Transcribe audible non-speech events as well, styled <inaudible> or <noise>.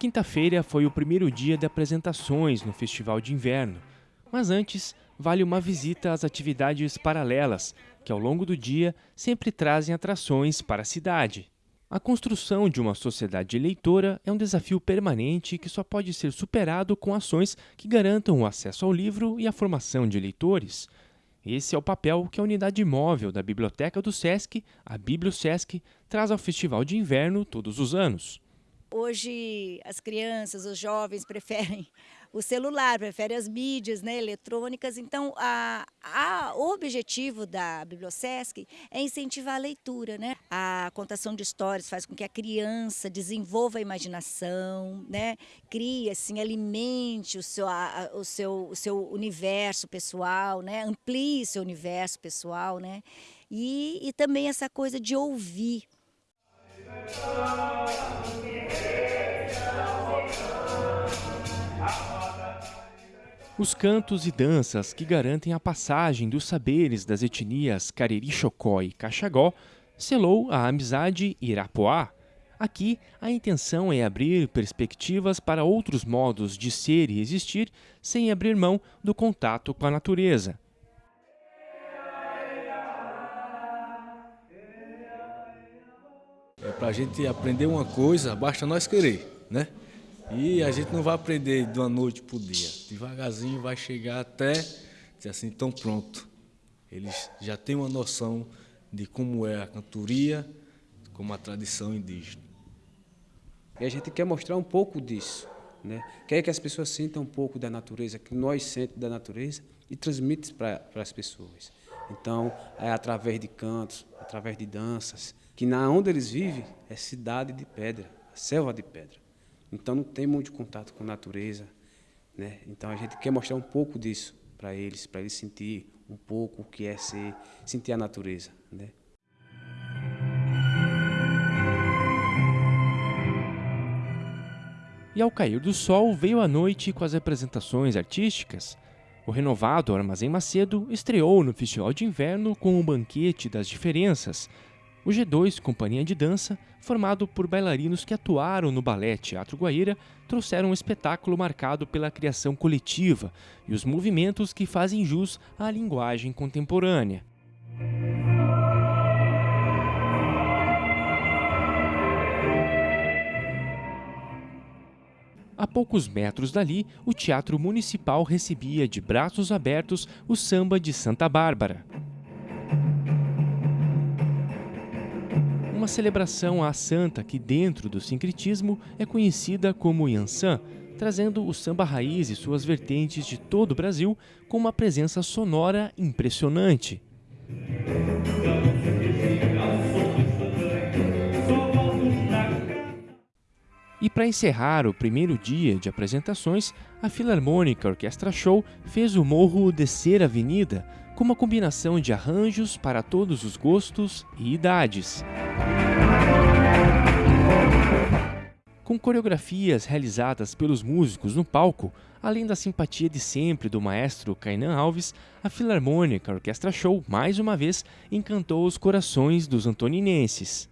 quinta-feira foi o primeiro dia de apresentações no Festival de Inverno, mas antes vale uma visita às atividades paralelas, que ao longo do dia sempre trazem atrações para a cidade. A construção de uma sociedade eleitora é um desafio permanente que só pode ser superado com ações que garantam o acesso ao livro e a formação de eleitores. Esse é o papel que a unidade móvel da Biblioteca do SESC, a BiblioSesc, traz ao Festival de Inverno todos os anos. Hoje as crianças, os jovens preferem <laughs> o celular, preferem as mídias né, eletrônicas. Então, a, a, o objetivo da Bibliosesc é incentivar a leitura. Né? A contação de histórias faz com que a criança desenvolva a imaginação, né? crie, assim, alimente o seu, a, o, seu, o seu universo pessoal, né? amplie seu universo pessoal. Né? E, e também essa coisa de ouvir. Os cantos e danças que garantem a passagem dos saberes das etnias Cariri Chocó e Caxagó selou a amizade Irapuá. Aqui, a intenção é abrir perspectivas para outros modos de ser e existir sem abrir mão do contato com a natureza. É para a gente aprender uma coisa, basta nós querer, né? E a gente não vai aprender de uma noite para o dia. Devagarzinho vai chegar até dizer assim, tão pronto. Eles já têm uma noção de como é a cantoria, como a tradição indígena. E a gente quer mostrar um pouco disso. Né? Quer que as pessoas sintam um pouco da natureza, que nós sentimos da natureza e transmite para as pessoas. Então, é através de cantos, através de danças, que na onde eles vivem é cidade de pedra, selva de pedra. Então não tem muito contato com a natureza. Né? Então a gente quer mostrar um pouco disso para eles, para eles sentir um pouco o que é ser, sentir a natureza. Né? E ao cair do sol veio a noite com as apresentações artísticas. O renovado Armazém Macedo estreou no Festival de Inverno com o Banquete das Diferenças, o G2, companhia de dança, formado por bailarinos que atuaram no Balé Teatro Guaíra, trouxeram um espetáculo marcado pela criação coletiva e os movimentos que fazem jus à linguagem contemporânea. A poucos metros dali, o Teatro Municipal recebia de braços abertos o samba de Santa Bárbara. Uma celebração à santa que, dentro do sincretismo, é conhecida como Yansan, trazendo o samba raiz e suas vertentes de todo o Brasil com uma presença sonora impressionante. E para encerrar o primeiro dia de apresentações, a Filarmônica Orquestra Show fez o morro descer a avenida, com uma combinação de arranjos para todos os gostos e idades. Com coreografias realizadas pelos músicos no palco, além da simpatia de sempre do maestro Kainan Alves, a Filarmônica Orquestra Show, mais uma vez, encantou os corações dos antoninenses.